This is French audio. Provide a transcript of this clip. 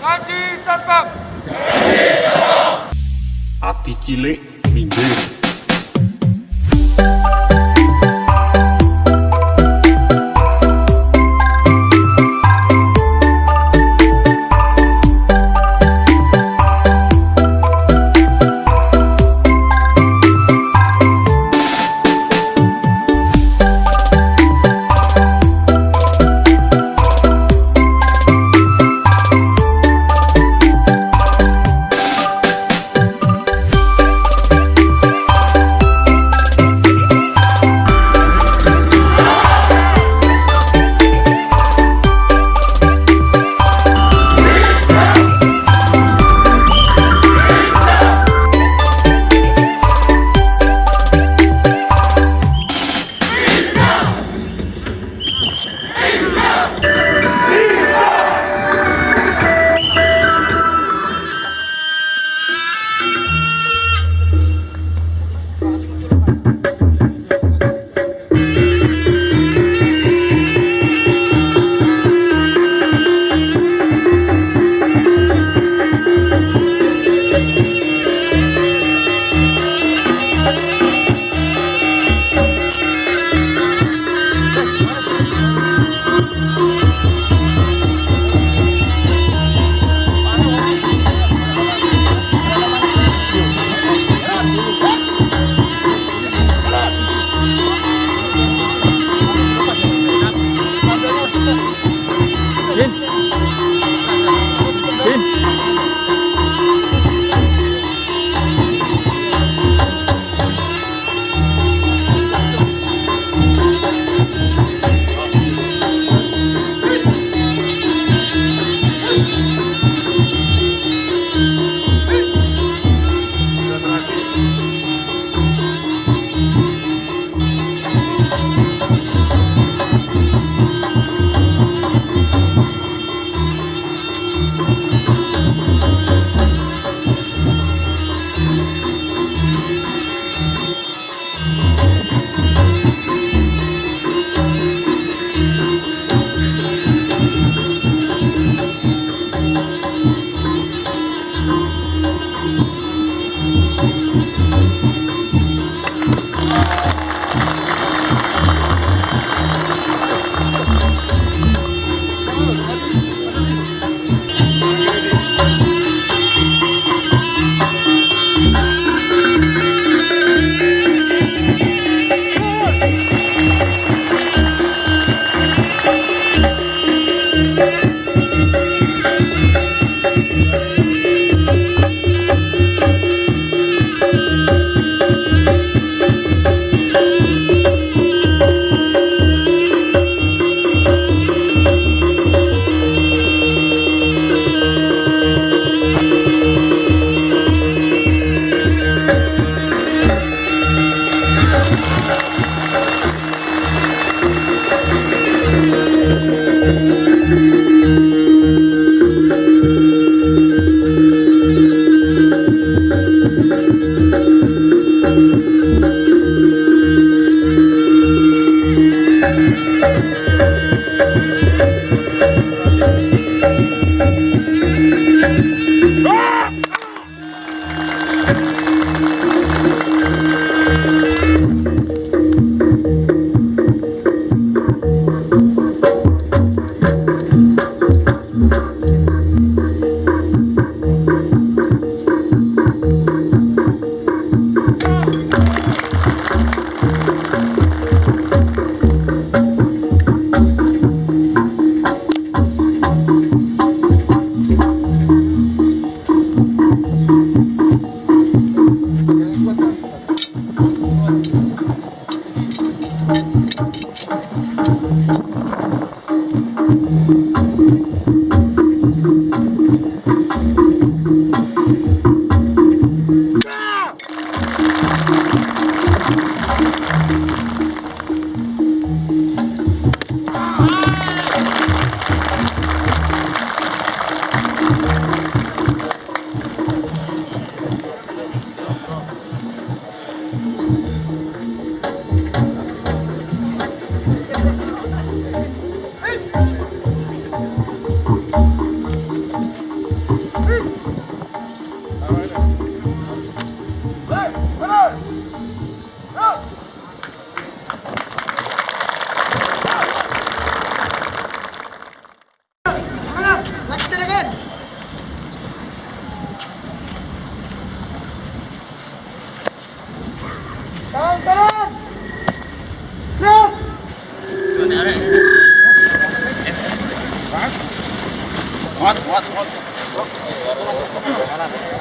Haji Satpam. Cilik minggir. Taran! খারাপ